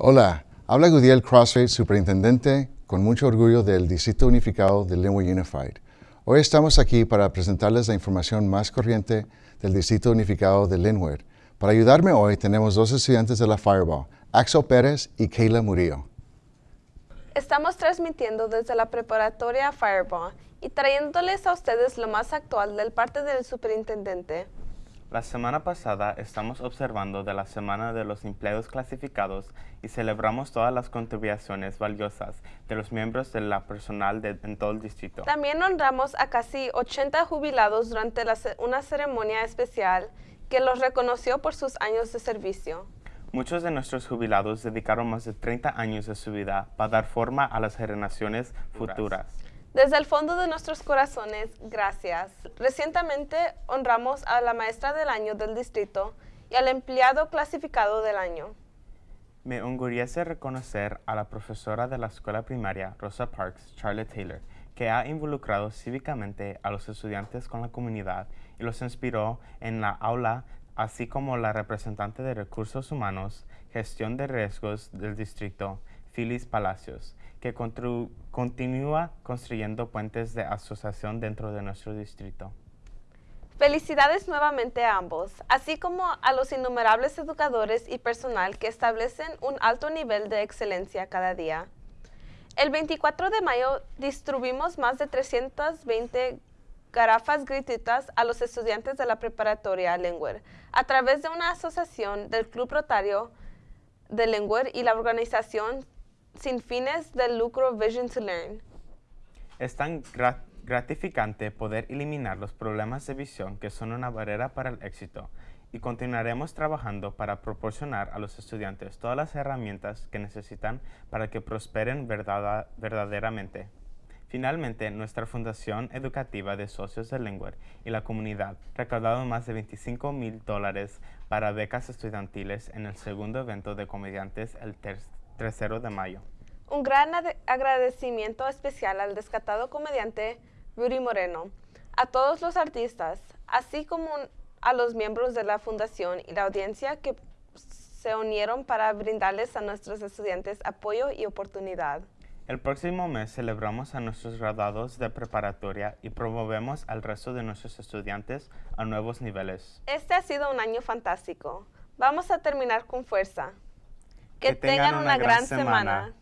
Hola, habla Gudiel Crossfade, superintendente con mucho orgullo del Distrito Unificado de Linwood Unified. Hoy estamos aquí para presentarles la información más corriente del Distrito Unificado de Linwood. Para ayudarme hoy tenemos dos estudiantes de la Fireball, Axel Pérez y Kayla Murillo. Estamos transmitiendo desde la preparatoria Fireball y trayéndoles a ustedes lo más actual del parte del superintendente. La semana pasada estamos observando de la Semana de los Empleados Clasificados y celebramos todas las contribuciones valiosas de los miembros de la personal de, en todo el distrito. También honramos a casi 80 jubilados durante la, una ceremonia especial que los reconoció por sus años de servicio. Muchos de nuestros jubilados dedicaron más de 30 años de su vida para dar forma a las generaciones futuras. Desde el fondo de nuestros corazones, gracias. Recientemente honramos a la maestra del año del distrito y al empleado clasificado del año. Me enorgullece reconocer a la profesora de la escuela primaria, Rosa Parks, Charlotte Taylor, que ha involucrado cívicamente a los estudiantes con la comunidad y los inspiró en la aula, así como la representante de recursos humanos, gestión de riesgos del distrito, Phyllis Palacios, que continúa construyendo puentes de asociación dentro de nuestro distrito. Felicidades nuevamente a ambos, así como a los innumerables educadores y personal que establecen un alto nivel de excelencia cada día. El 24 de mayo distribuimos más de 320 garrafas gratuitas a los estudiantes de la preparatoria Lengüer a través de una asociación del Club Rotario de Lengüer y la organización sin fines de lucro Vision to Learn. Es tan gratificante poder eliminar los problemas de visión que son una barrera para el éxito y continuaremos trabajando para proporcionar a los estudiantes todas las herramientas que necesitan para que prosperen verdaderamente. Finalmente, nuestra Fundación Educativa de Socios de Lengua y la comunidad recaudado más de 25 mil dólares para becas estudiantiles en el segundo evento de comediantes el 3 de mayo. Un gran agradecimiento especial al descatado comediante Rudy Moreno, a todos los artistas, así como a los miembros de la fundación y la audiencia que se unieron para brindarles a nuestros estudiantes apoyo y oportunidad. El próximo mes celebramos a nuestros graduados de preparatoria y promovemos al resto de nuestros estudiantes a nuevos niveles. Este ha sido un año fantástico. Vamos a terminar con fuerza. Que, tengan, una, gran, semana.